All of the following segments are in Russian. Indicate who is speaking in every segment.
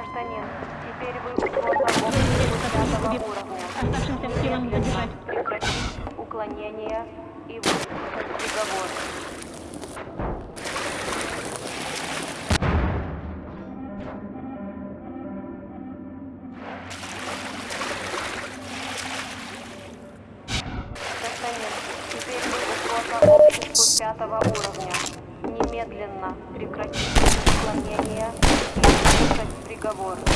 Speaker 1: Гражданин, теперь вы уровня.
Speaker 2: Оставшимся силам задержать.
Speaker 1: Прекратить уклонение и выполнить приговор.
Speaker 3: разговор.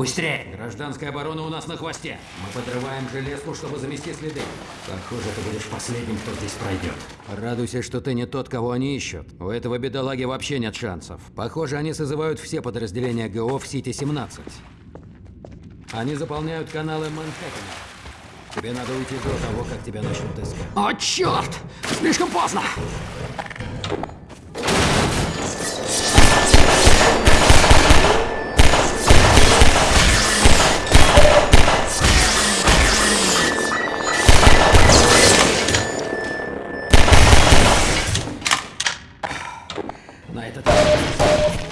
Speaker 3: Быстрее! Гражданская оборона у нас на хвосте. Мы подрываем железку, чтобы замести следы. Похоже, ты будешь последним, кто здесь пройдет. Радуйся, что ты не тот, кого они ищут. У этого бедолаги вообще нет шансов. Похоже, они созывают все подразделения ГО в Сити-17. Они заполняют каналы Манхэттена. Тебе надо уйти до того, как тебя начнут искать. О, черт! Слишком поздно!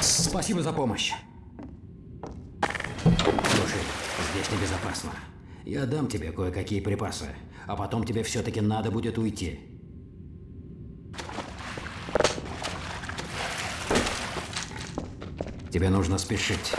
Speaker 3: Спасибо за помощь. Слушай, здесь небезопасно. Я дам тебе кое-какие припасы, а потом тебе все-таки надо будет уйти. Тебе нужно спешить.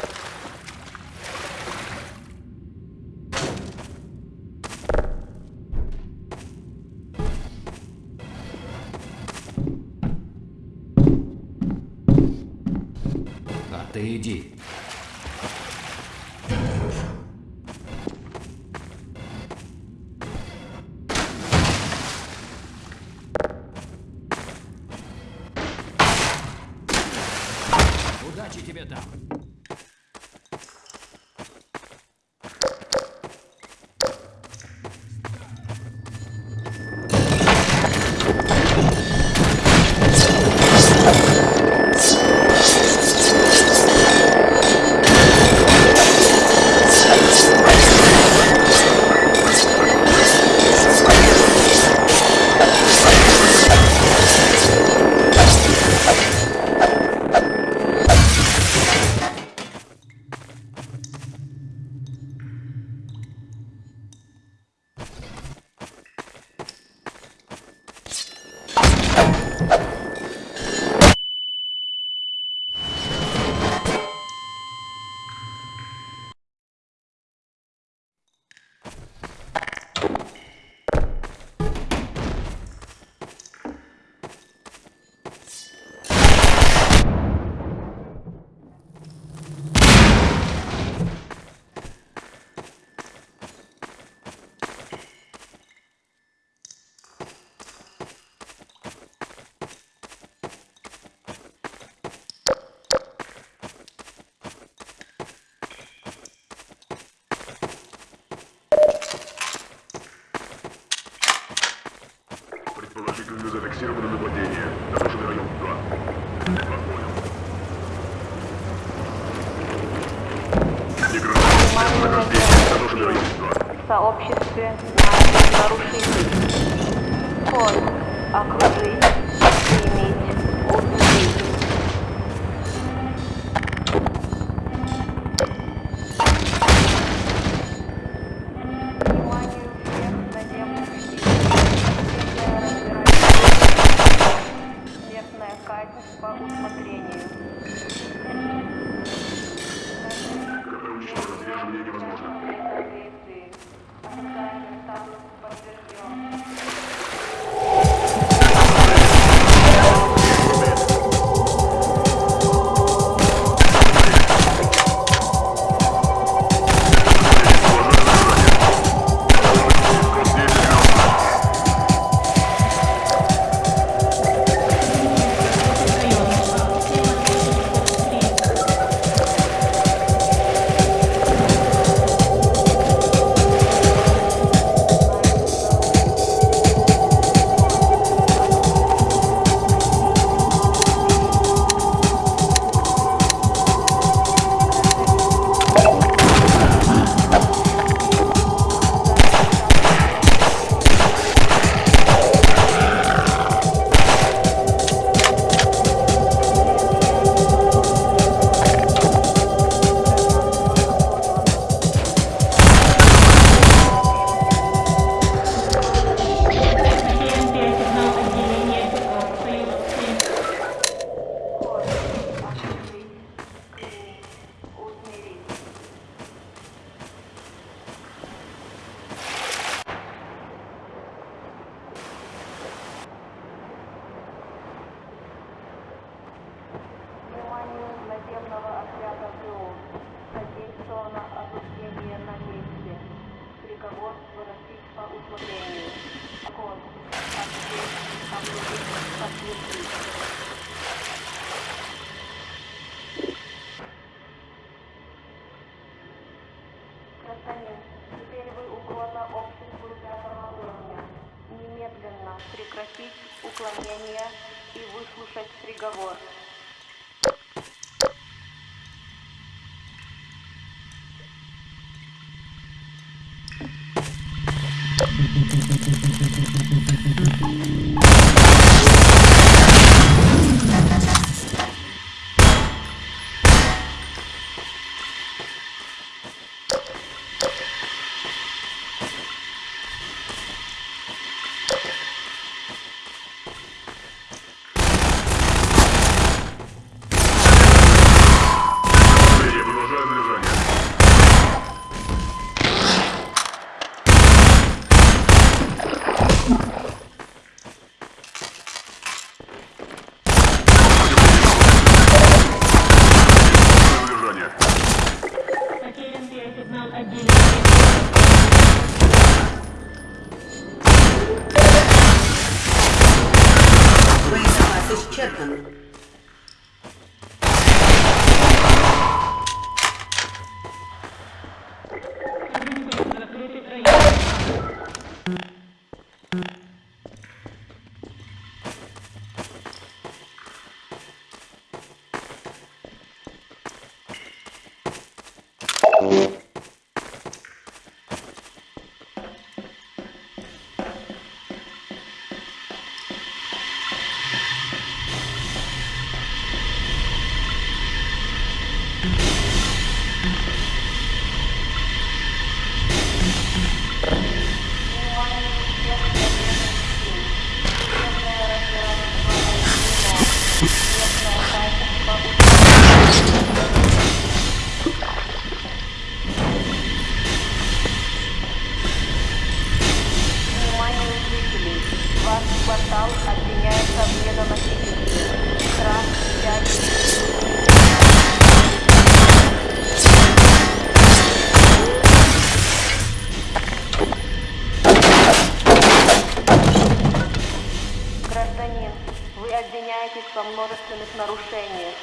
Speaker 1: Обвиняетесь во множественных нарушениях.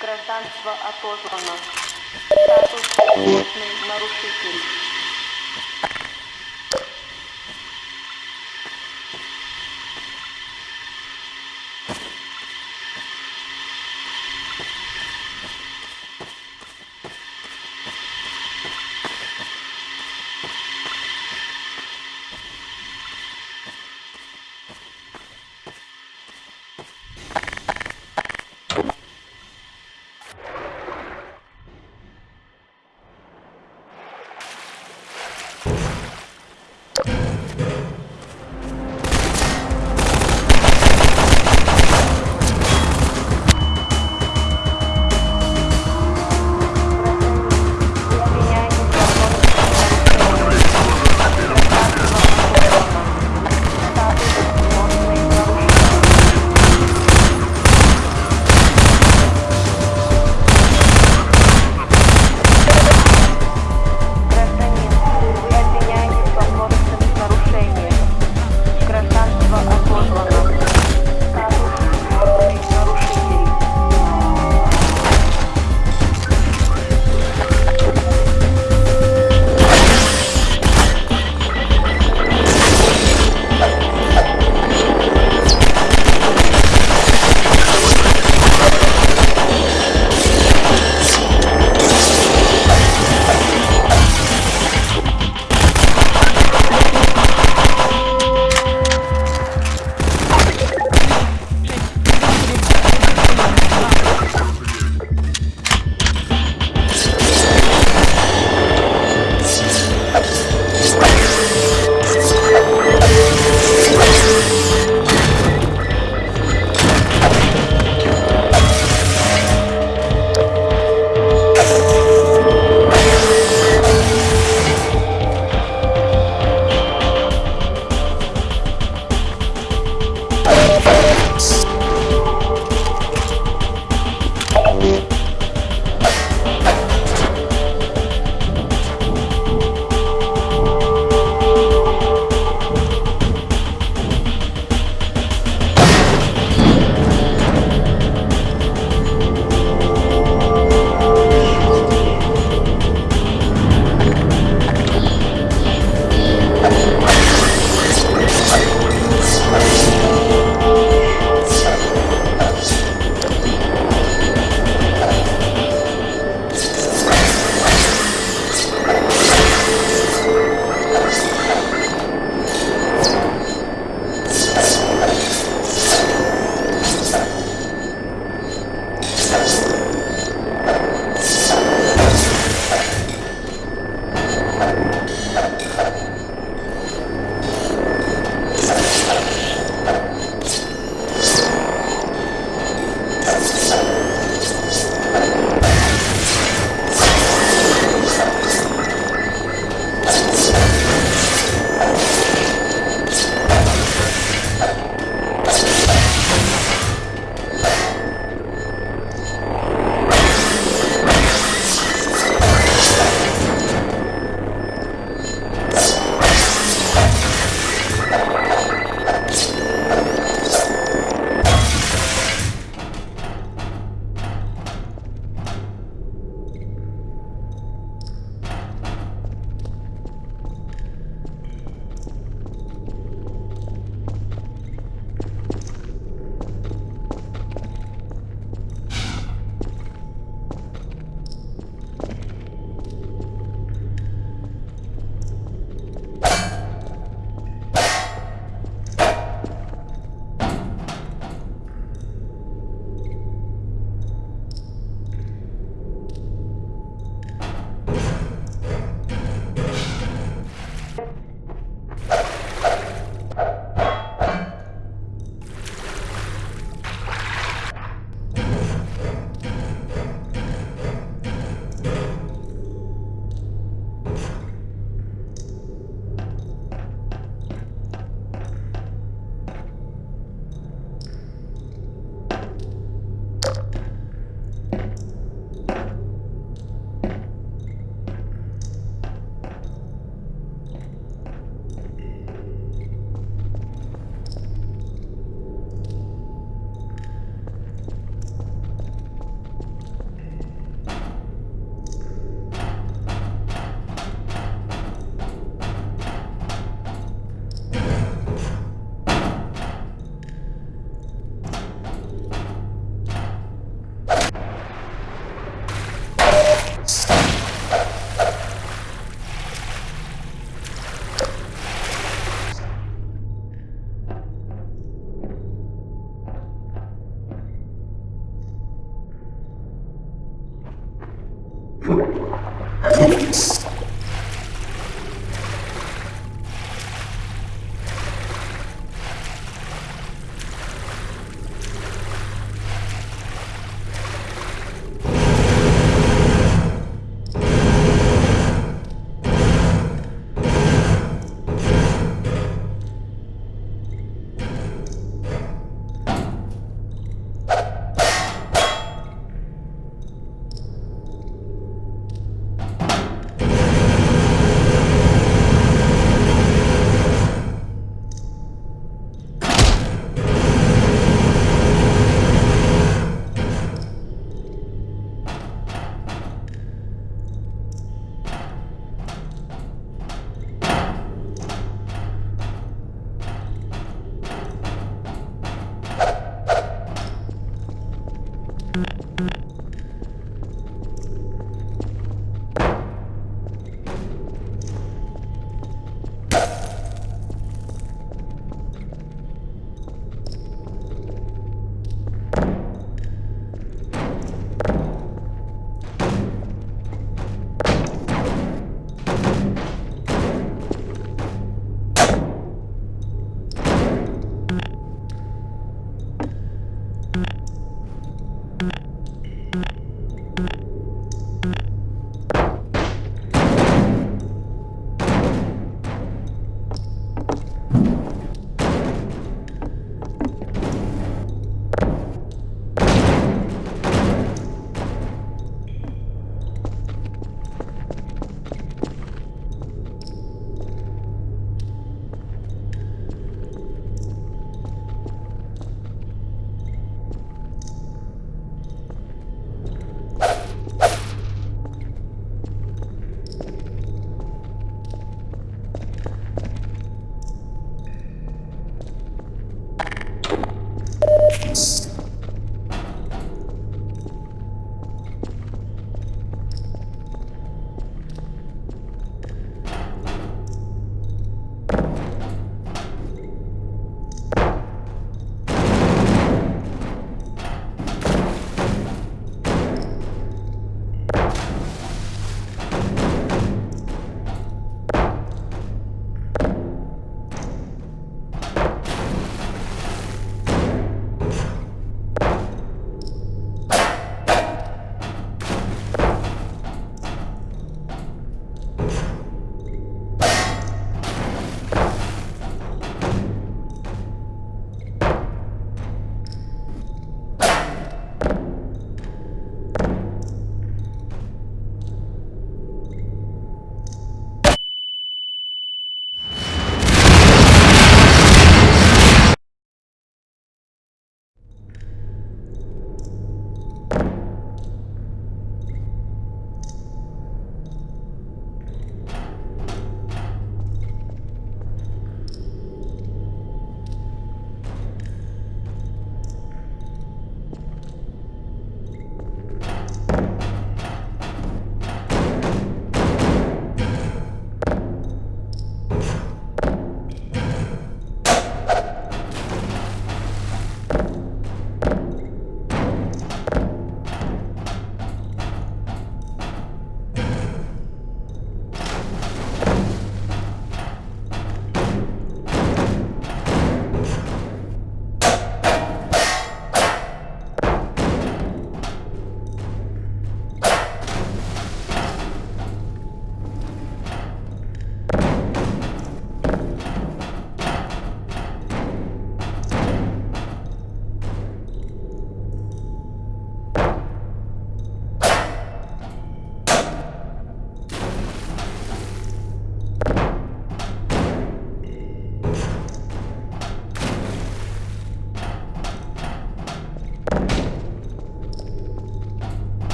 Speaker 1: Гражданство отозвано. Статус нарушитель.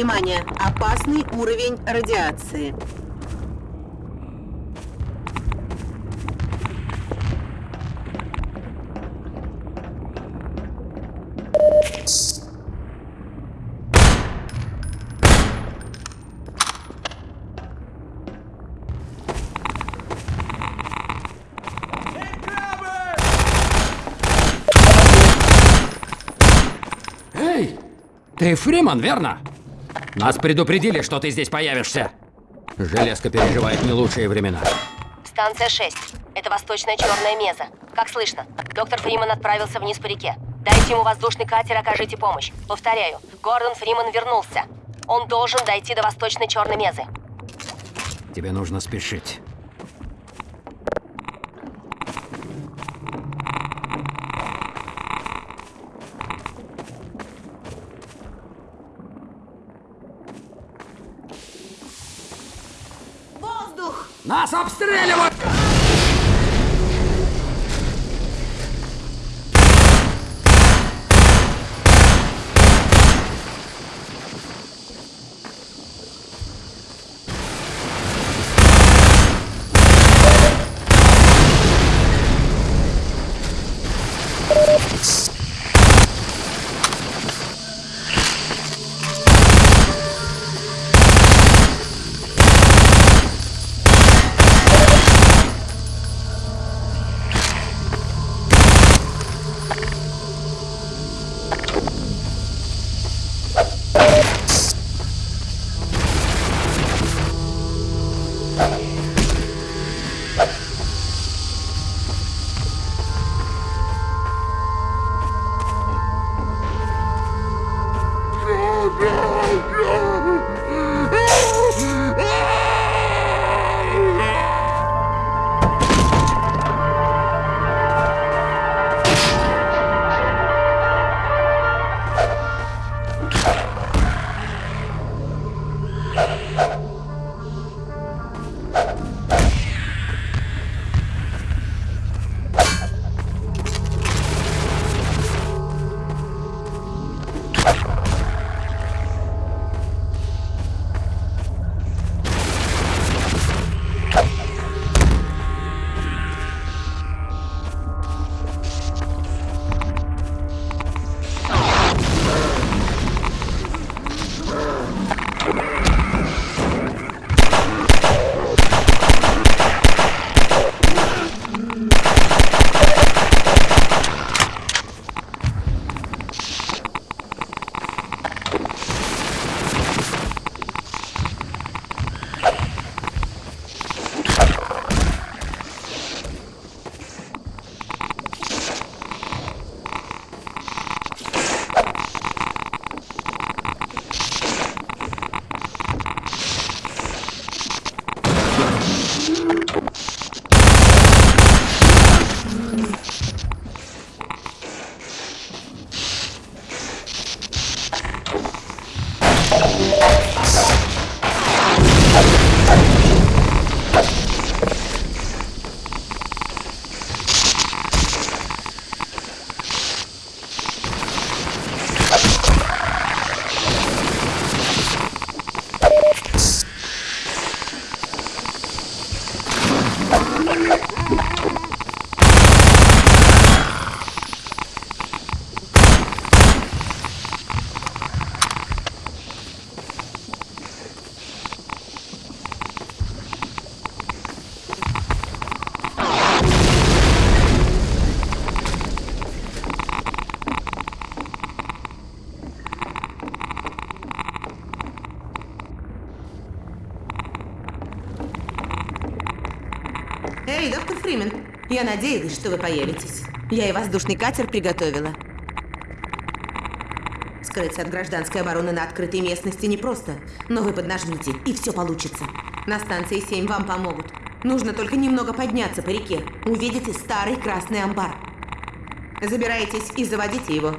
Speaker 4: Внимание! Опасный уровень радиации.
Speaker 3: Ты Фриман, верно? Нас предупредили, что ты здесь появишься. Железка переживает не лучшие времена.
Speaker 5: Станция 6. Это восточная черная меза. Как слышно, доктор Фриман отправился вниз по реке. Дайте ему воздушный катер, окажите помощь. Повторяю, Гордон Фриман вернулся. Он должен дойти до восточной черной мезы.
Speaker 3: Тебе нужно спешить. Нас обстреливают!
Speaker 4: Я надеялась, что вы появитесь. Я и воздушный катер приготовила. Скрыться от гражданской обороны на открытой местности непросто, но вы поднажмите, и все получится. На станции 7 вам помогут. Нужно только немного подняться по реке. Увидите старый красный амбар. Забирайтесь и заводите его.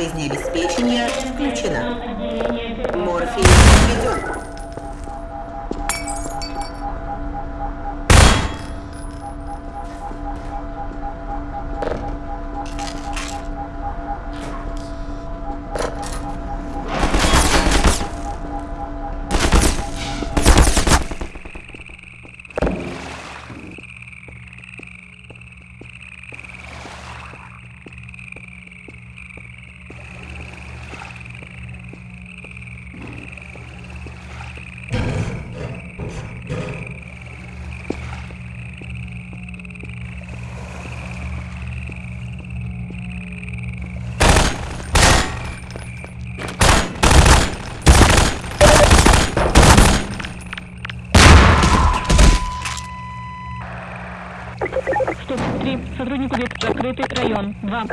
Speaker 4: жизнеобеспечения
Speaker 1: три. Сотруднику закрытый район. Два.